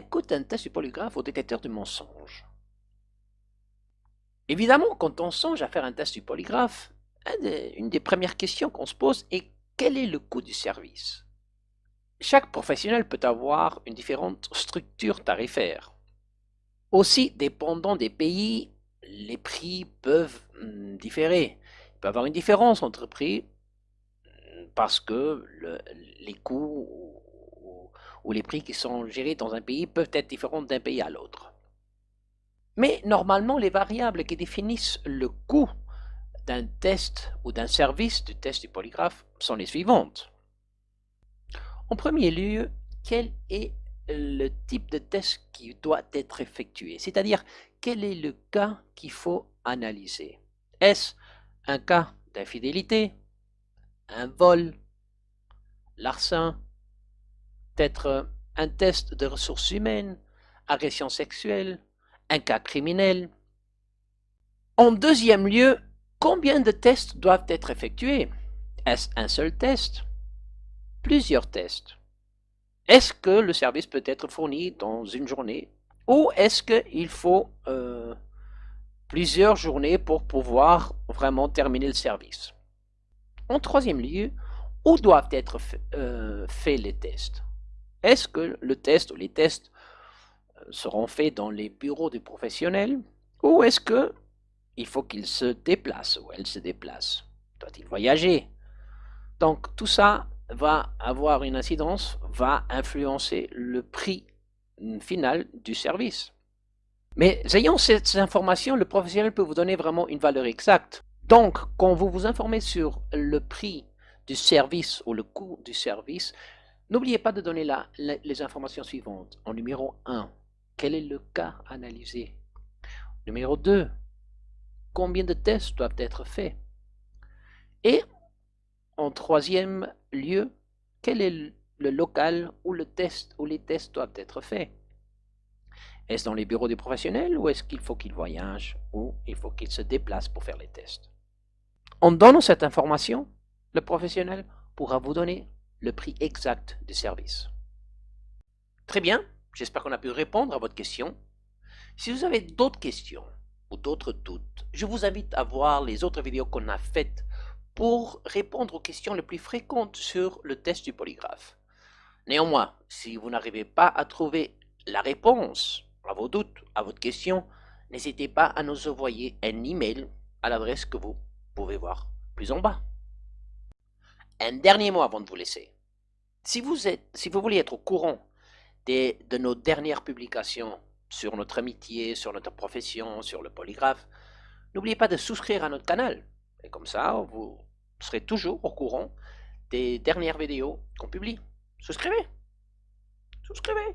Coûte un test du polygraphe au détecteur de mensonges Évidemment, quand on songe à faire un test du polygraphe, une des premières questions qu'on se pose est quel est le coût du service? Chaque professionnel peut avoir une différente structure tarifaire. Aussi, dépendant des pays, les prix peuvent hmm, différer. Il peut y avoir une différence entre prix hmm, parce que les coûts ou les prix qui sont gérés dans un pays peuvent être différents d'un pays à l'autre. Mais normalement, les variables qui définissent le coût d'un test ou d'un service du test du polygraphe sont les suivantes. En premier lieu, quel est le type de test qui doit être effectué? C'est-à-dire, quel est le cas qu'il faut analyser? Est-ce un cas d'infidélité Un vol Larcin Peut-être un test de ressources humaines Agression sexuelle un cas criminel. En deuxième lieu, combien de tests doivent être effectués? Est-ce un seul test? Plusieurs tests. Est-ce que le service peut être fourni dans une journée? Ou est-ce qu'il faut euh, plusieurs journées pour pouvoir vraiment terminer le service? En troisième lieu, où doivent être euh, faits les tests? Est-ce que le test ou les tests seront faits dans les bureaux des professionnels ou est-ce que il faut qu'il se déplace ou elle se déplace Doit-il voyager? Donc tout ça va avoir une incidence, va influencer le prix final du service. Mais ayant ces informations, le professionnel peut vous donner vraiment une valeur exacte. Donc, quand vous vous informez sur le prix du service ou le coût du service, n'oubliez pas de donner les informations suivantes. En numéro 1, quel est le cas analysé? Numéro 2. Combien de tests doivent être faits? Et en troisième lieu, quel est le local où le test ou les tests doivent être faits? Est-ce dans les bureaux des professionnels ou est-ce qu'il faut qu'ils voyagent ou il faut qu'ils se déplacent pour faire les tests? En donnant cette information, le professionnel pourra vous donner le prix exact du service. Très bien, J'espère qu'on a pu répondre à votre question. Si vous avez d'autres questions ou d'autres doutes, je vous invite à voir les autres vidéos qu'on a faites pour répondre aux questions les plus fréquentes sur le test du polygraphe. Néanmoins, si vous n'arrivez pas à trouver la réponse à vos doutes, à votre question, n'hésitez pas à nous envoyer un email à l'adresse que vous pouvez voir plus en bas. Un dernier mot avant de vous laisser. Si vous, êtes, si voulez être au courant de nos dernières publications sur notre amitié, sur notre profession, sur le polygraphe, n'oubliez pas de souscrire à notre canal. Et comme ça, vous serez toujours au courant des dernières vidéos qu'on publie. Souscrivez Souscrivez